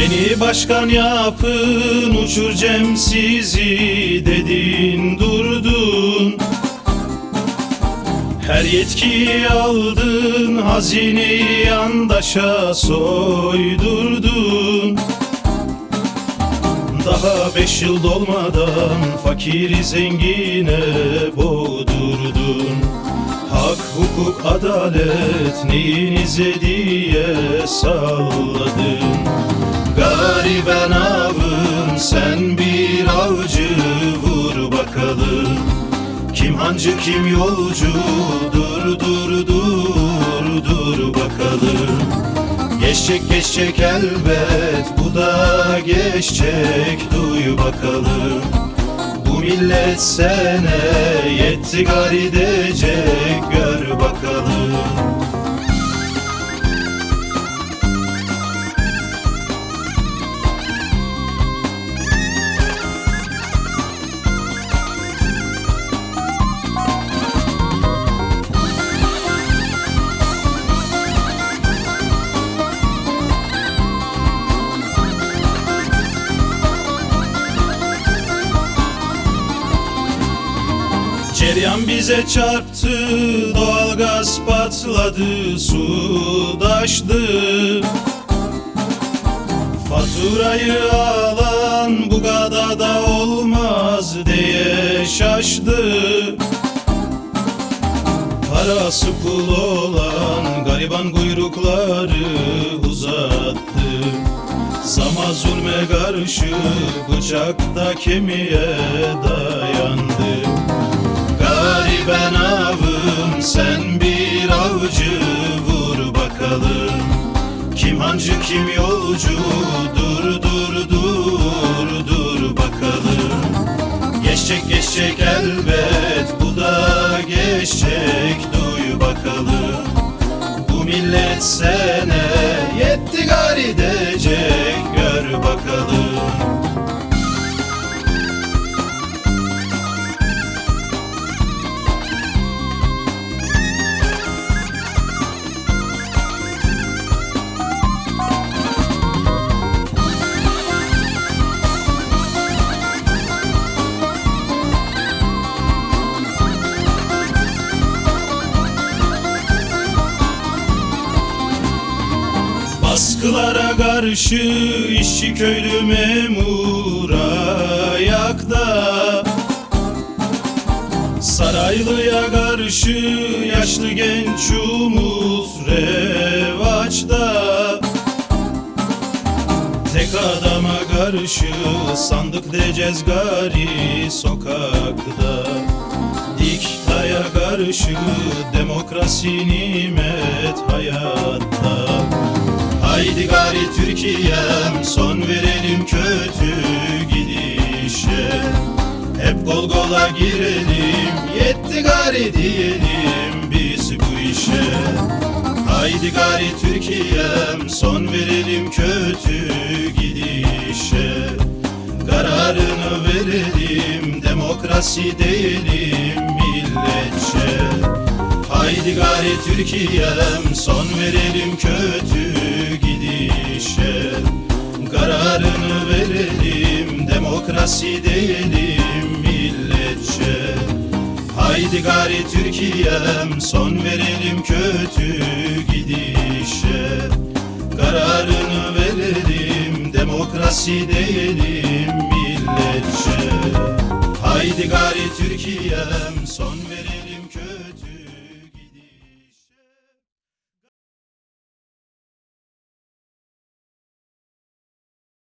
Beni başkan yapın uçurcem sizi dedin durdun. Her yetkiyi aldın hazineyi yandaşa soydurdun. Daha beş yıl dolmadan fakiri zengine boğdurdun. Hak, hukuk, adalet neyinize diye salladın Gariben avın sen bir avcı vur bakalım. Kim hancı kim yolcu dur dur dur dur bakalım. Geçecek geçecek elbet bu da geçecek duy bakalım. Bu millet sene yetti gar Ceryan bize çarptı, doğalgaz patladı, su taştı. Faturayı alan bu kadar da olmaz diye şaştı. Parası pul olan gariban kuyrukları uzattı. Sama zulme karşı bıçakta kemiğe dayandı. Gariben avım sen bir avcı vur bakalım. Kim hancı kim yolcu dur dur dur dur bakalım. Geçecek geçecek elbet bu da geçecek duy bakalım. Bu millet sene Baskılara karşı işçi köylü memur ayakta. Saraylıya karşı yaşlı genç umut revaçta. Tek adama karşı sandık deceğiz gari sokakta. Diktaya karşı demokrasi nimet hayatta Haydi gari Türkiye'm son verelim kötü gidişe. Hep kol kola girelim yetti gari diyelim biz bu işe. Haydi gari Türkiye'm son verelim kötü gidişe. Kararını verelim demokrasi diyelim milletçe. Haydi gari Türkiye'm son verelim kötü demokrasi diyelim milletçe. Haydi gari Türkiye'm son verelim kötü gidişe. Kararını verelim demokrasi diyelim milletçe. Haydi gari Türkiye'm son